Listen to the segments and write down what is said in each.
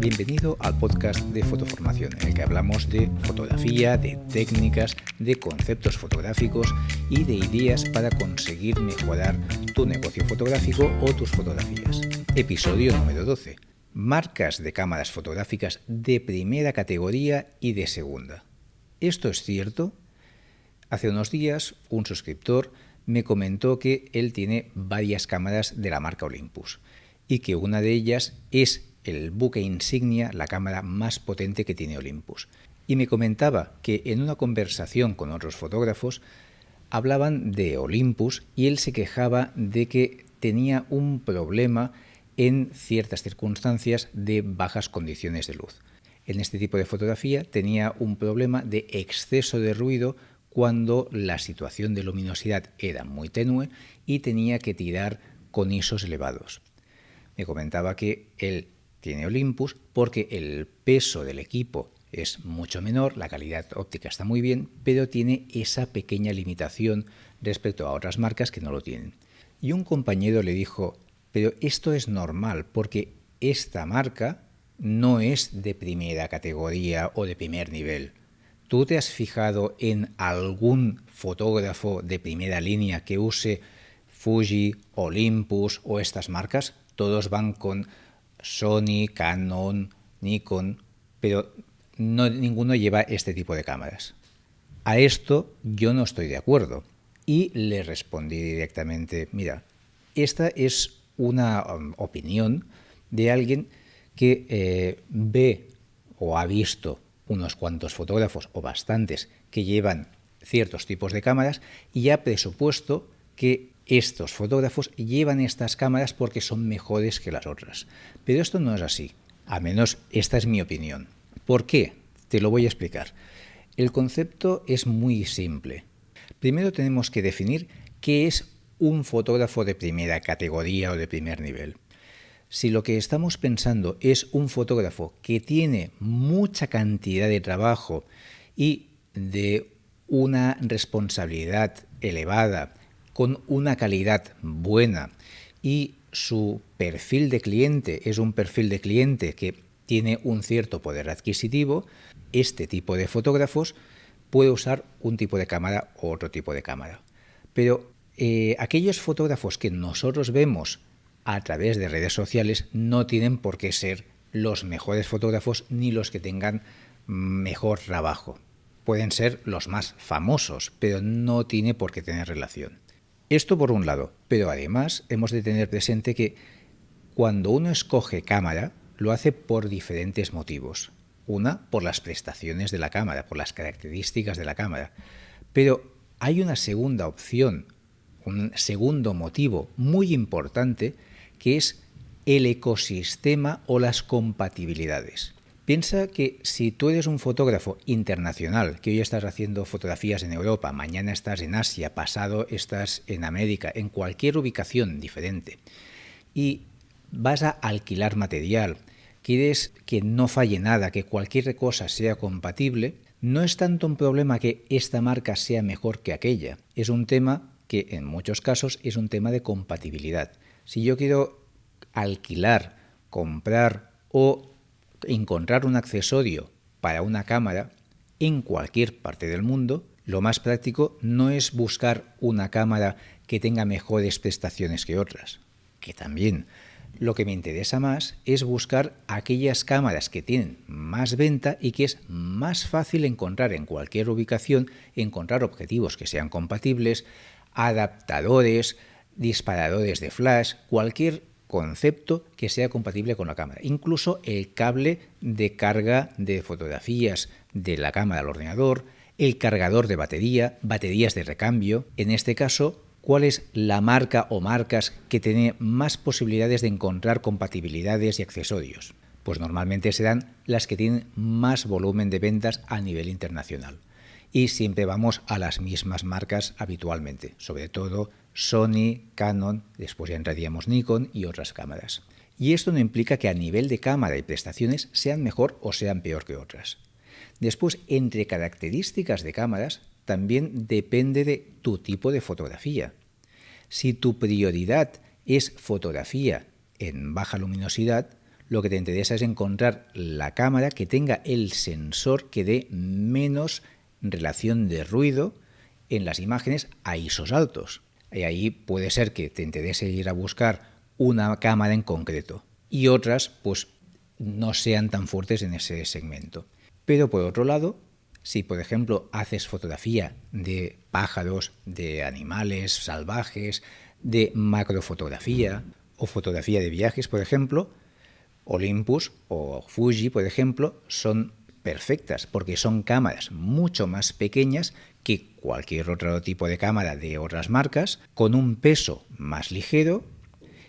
Bienvenido al podcast de Fotoformación, en el que hablamos de fotografía, de técnicas, de conceptos fotográficos y de ideas para conseguir mejorar tu negocio fotográfico o tus fotografías. Episodio número 12. Marcas de cámaras fotográficas de primera categoría y de segunda. ¿Esto es cierto? Hace unos días un suscriptor me comentó que él tiene varias cámaras de la marca Olympus y que una de ellas es el buque insignia, la cámara más potente que tiene Olympus. Y me comentaba que en una conversación con otros fotógrafos hablaban de Olympus y él se quejaba de que tenía un problema en ciertas circunstancias de bajas condiciones de luz. En este tipo de fotografía tenía un problema de exceso de ruido cuando la situación de luminosidad era muy tenue y tenía que tirar con ISOs elevados. Me comentaba que él tiene Olympus porque el peso del equipo es mucho menor, la calidad óptica está muy bien, pero tiene esa pequeña limitación respecto a otras marcas que no lo tienen. Y un compañero le dijo, pero esto es normal porque esta marca no es de primera categoría o de primer nivel. ¿Tú te has fijado en algún fotógrafo de primera línea que use Fuji, Olympus o estas marcas? Todos van con Sony, Canon, Nikon, pero no, ninguno lleva este tipo de cámaras. A esto yo no estoy de acuerdo y le respondí directamente, mira, esta es una um, opinión de alguien que eh, ve o ha visto unos cuantos fotógrafos o bastantes que llevan ciertos tipos de cámaras y ha presupuesto que estos fotógrafos llevan estas cámaras porque son mejores que las otras. Pero esto no es así, a menos esta es mi opinión. ¿Por qué? Te lo voy a explicar. El concepto es muy simple. Primero tenemos que definir qué es un fotógrafo de primera categoría o de primer nivel. Si lo que estamos pensando es un fotógrafo que tiene mucha cantidad de trabajo y de una responsabilidad elevada con una calidad buena y su perfil de cliente es un perfil de cliente que tiene un cierto poder adquisitivo, este tipo de fotógrafos puede usar un tipo de cámara u otro tipo de cámara. Pero eh, aquellos fotógrafos que nosotros vemos a través de redes sociales no tienen por qué ser los mejores fotógrafos ni los que tengan mejor trabajo. Pueden ser los más famosos, pero no tiene por qué tener relación. Esto por un lado, pero además hemos de tener presente que cuando uno escoge cámara, lo hace por diferentes motivos. Una, por las prestaciones de la cámara, por las características de la cámara. Pero hay una segunda opción, un segundo motivo muy importante, que es el ecosistema o las compatibilidades. Piensa que si tú eres un fotógrafo internacional, que hoy estás haciendo fotografías en Europa, mañana estás en Asia, pasado estás en América, en cualquier ubicación diferente, y vas a alquilar material, quieres que no falle nada, que cualquier cosa sea compatible, no es tanto un problema que esta marca sea mejor que aquella, es un tema que en muchos casos es un tema de compatibilidad. Si yo quiero alquilar, comprar o encontrar un accesorio para una cámara en cualquier parte del mundo, lo más práctico no es buscar una cámara que tenga mejores prestaciones que otras, que también. Lo que me interesa más es buscar aquellas cámaras que tienen más venta y que es más fácil encontrar en cualquier ubicación, encontrar objetivos que sean compatibles, adaptadores, disparadores de flash, cualquier concepto que sea compatible con la cámara. Incluso el cable de carga de fotografías de la cámara al ordenador, el cargador de batería, baterías de recambio. En este caso, ¿cuál es la marca o marcas que tiene más posibilidades de encontrar compatibilidades y accesorios? Pues normalmente serán las que tienen más volumen de ventas a nivel internacional. Y siempre vamos a las mismas marcas habitualmente, sobre todo Sony, Canon, después ya entraríamos Nikon y otras cámaras. Y esto no implica que a nivel de cámara y prestaciones sean mejor o sean peor que otras. Después, entre características de cámaras, también depende de tu tipo de fotografía. Si tu prioridad es fotografía en baja luminosidad, lo que te interesa es encontrar la cámara que tenga el sensor que dé menos relación de ruido en las imágenes a ISOs altos. Y ahí puede ser que te interese ir a buscar una cámara en concreto y otras pues no sean tan fuertes en ese segmento. Pero por otro lado, si por ejemplo haces fotografía de pájaros, de animales salvajes, de macrofotografía o fotografía de viajes, por ejemplo, Olympus o Fuji, por ejemplo, son perfectas porque son cámaras mucho más pequeñas que cualquier otro tipo de cámara de otras marcas, con un peso más ligero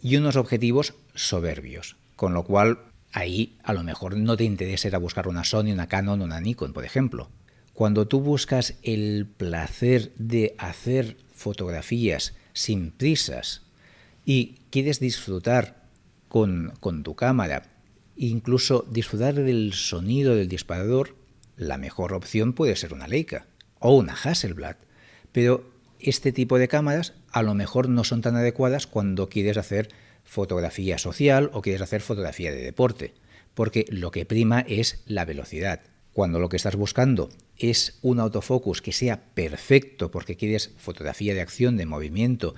y unos objetivos soberbios. Con lo cual, ahí a lo mejor no te interesa ir a buscar una Sony, una Canon una Nikon, por ejemplo. Cuando tú buscas el placer de hacer fotografías sin prisas y quieres disfrutar con, con tu cámara, incluso disfrutar del sonido del disparador, la mejor opción puede ser una Leica o una Hasselblad. Pero este tipo de cámaras a lo mejor no son tan adecuadas cuando quieres hacer fotografía social o quieres hacer fotografía de deporte, porque lo que prima es la velocidad. Cuando lo que estás buscando es un autofocus que sea perfecto porque quieres fotografía de acción, de movimiento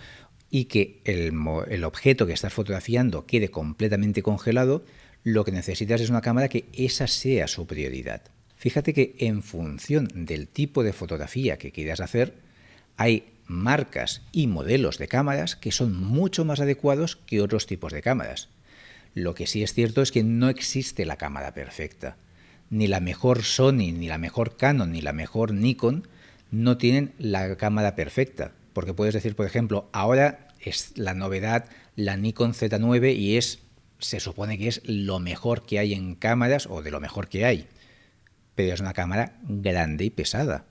y que el, el objeto que estás fotografiando quede completamente congelado, lo que necesitas es una cámara que esa sea su prioridad. Fíjate que en función del tipo de fotografía que quieras hacer, hay marcas y modelos de cámaras que son mucho más adecuados que otros tipos de cámaras. Lo que sí es cierto es que no existe la cámara perfecta. Ni la mejor Sony, ni la mejor Canon, ni la mejor Nikon no tienen la cámara perfecta. Porque puedes decir, por ejemplo, ahora es la novedad la Nikon Z9 y es se supone que es lo mejor que hay en cámaras o de lo mejor que hay. Pero es una cámara grande y pesada.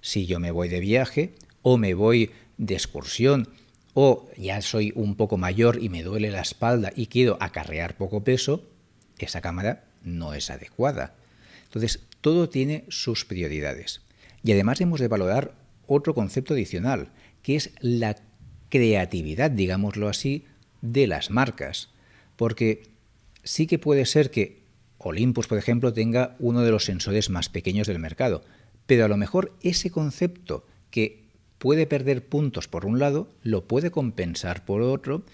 Si yo me voy de viaje, o me voy de excursión o ya soy un poco mayor y me duele la espalda y quiero acarrear poco peso, esa cámara no es adecuada. Entonces, todo tiene sus prioridades. Y además hemos de valorar otro concepto adicional, que es la creatividad, digámoslo así, de las marcas. Porque sí que puede ser que Olympus, por ejemplo, tenga uno de los sensores más pequeños del mercado, pero a lo mejor ese concepto que puede perder puntos por un lado, lo puede compensar por otro,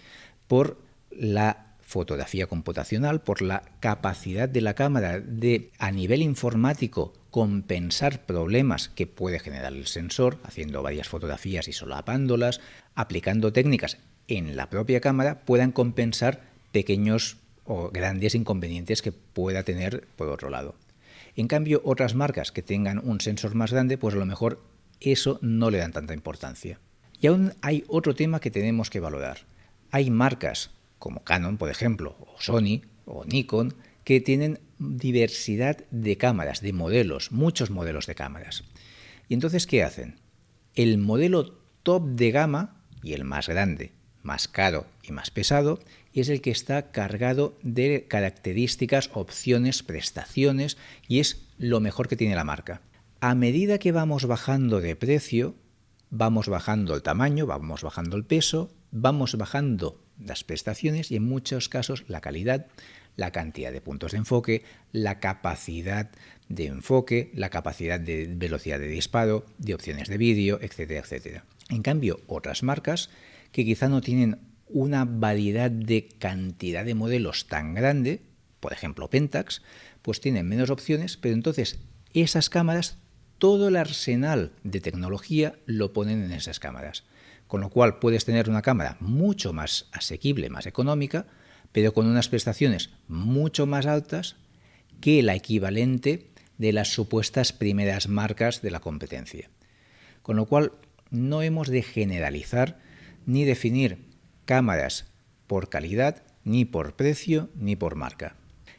por la fotografía computacional, por la capacidad de la cámara de, a nivel informático, compensar problemas que puede generar el sensor, haciendo varias fotografías y solapándolas, aplicando técnicas en la propia cámara, puedan compensar pequeños o grandes inconvenientes que pueda tener por otro lado. En cambio, otras marcas que tengan un sensor más grande, pues a lo mejor eso no le dan tanta importancia. Y aún hay otro tema que tenemos que valorar. Hay marcas como Canon, por ejemplo, o Sony o Nikon, que tienen diversidad de cámaras, de modelos, muchos modelos de cámaras. Y entonces, ¿qué hacen? El modelo top de gama y el más grande, más caro y más pesado es el que está cargado de características, opciones, prestaciones y es lo mejor que tiene la marca a medida que vamos bajando de precio, vamos bajando el tamaño, vamos bajando el peso, vamos bajando las prestaciones y en muchos casos la calidad, la cantidad de puntos de enfoque, la capacidad de enfoque, la capacidad de velocidad de disparo, de opciones de vídeo, etcétera, etcétera. En cambio, otras marcas que quizá no tienen una variedad de cantidad de modelos tan grande, por ejemplo Pentax, pues tienen menos opciones, pero entonces esas cámaras todo el arsenal de tecnología lo ponen en esas cámaras. Con lo cual puedes tener una cámara mucho más asequible, más económica, pero con unas prestaciones mucho más altas que la equivalente de las supuestas primeras marcas de la competencia. Con lo cual no hemos de generalizar ni definir cámaras por calidad, ni por precio, ni por marca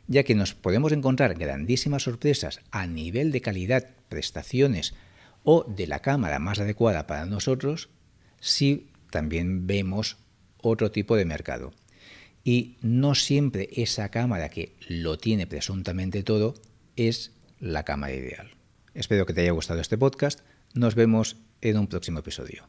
ya que nos podemos encontrar grandísimas sorpresas a nivel de calidad, prestaciones o de la cámara más adecuada para nosotros si también vemos otro tipo de mercado. Y no siempre esa cámara que lo tiene presuntamente todo es la cámara ideal. Espero que te haya gustado este podcast. Nos vemos en un próximo episodio.